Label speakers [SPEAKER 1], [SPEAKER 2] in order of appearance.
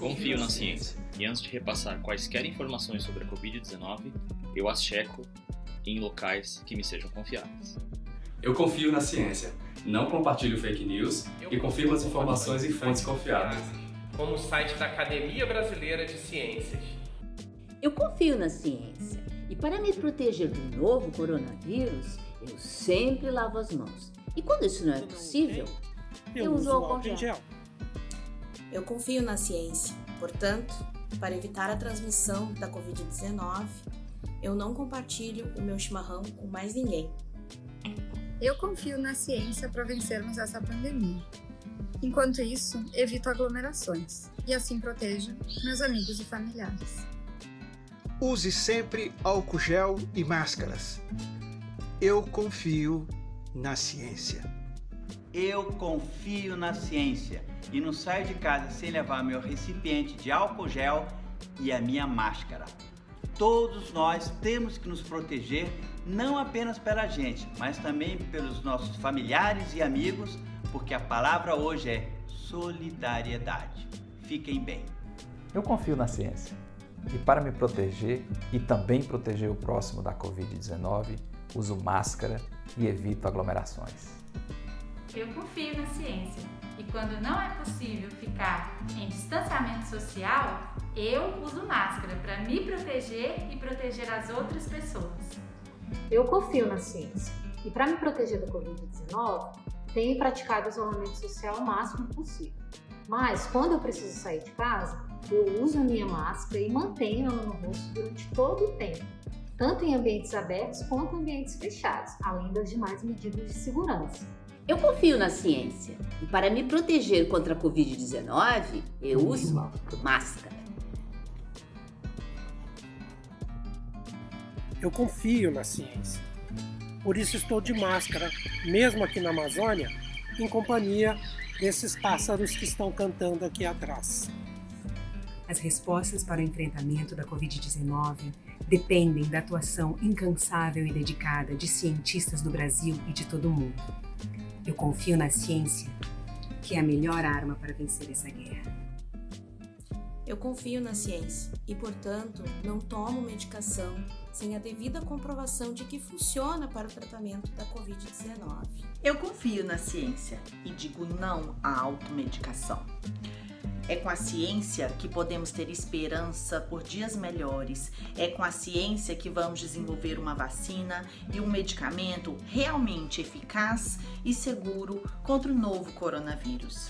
[SPEAKER 1] confio na ciência e antes de repassar quaisquer informações sobre a Covid-19, eu as checo em locais que me sejam confiáveis.
[SPEAKER 2] Eu confio na ciência, não compartilho fake news e confirmo as informações em fontes confiáveis.
[SPEAKER 3] Como o site da Academia Brasileira de Ciências.
[SPEAKER 4] Eu confio na ciência e para me proteger do novo coronavírus, eu sempre lavo as mãos. E quando isso não é possível, eu uso álcool em gel.
[SPEAKER 5] Eu confio na ciência, portanto, para evitar a transmissão da Covid-19, eu não compartilho o meu chimarrão com mais ninguém.
[SPEAKER 6] Eu confio na ciência para vencermos essa pandemia. Enquanto isso, evito aglomerações e assim protejo meus amigos e familiares.
[SPEAKER 7] Use sempre álcool gel e máscaras. Eu confio na ciência.
[SPEAKER 8] Eu confio na ciência e não saio de casa sem levar meu recipiente de álcool gel e a minha máscara. Todos nós temos que nos proteger não apenas pela gente, mas também pelos nossos familiares e amigos, porque a palavra hoje é solidariedade. Fiquem bem.
[SPEAKER 9] Eu confio na ciência e para me proteger e também proteger o próximo da Covid-19, uso máscara e evito aglomerações.
[SPEAKER 10] Eu confio na ciência e quando não é possível ficar em distanciamento social, eu uso máscara para me proteger e proteger as outras pessoas.
[SPEAKER 11] Eu confio na ciência e para me proteger da Covid-19, tenho praticado isolamento social o máximo possível. Mas quando eu preciso sair de casa, eu uso a minha máscara e mantenho ela no rosto durante todo o tempo, tanto em ambientes abertos quanto em ambientes fechados, além das demais medidas de segurança.
[SPEAKER 4] Eu confio na ciência e para me proteger contra a Covid-19, eu uso máscara.
[SPEAKER 12] Eu confio na ciência. Por isso estou de máscara, mesmo aqui na Amazônia, em companhia desses pássaros que estão cantando aqui atrás.
[SPEAKER 13] As respostas para o enfrentamento da Covid-19 dependem da atuação incansável e dedicada de cientistas do Brasil e de todo o mundo. Eu confio na ciência, que é a melhor arma para vencer essa guerra.
[SPEAKER 5] Eu confio na ciência e, portanto, não tomo medicação sem a devida comprovação de que funciona para o tratamento da Covid-19.
[SPEAKER 14] Eu confio na ciência e digo não à automedicação. É com a ciência que podemos ter esperança por dias melhores. É com a ciência que vamos desenvolver uma vacina e um medicamento realmente eficaz e seguro contra o novo coronavírus.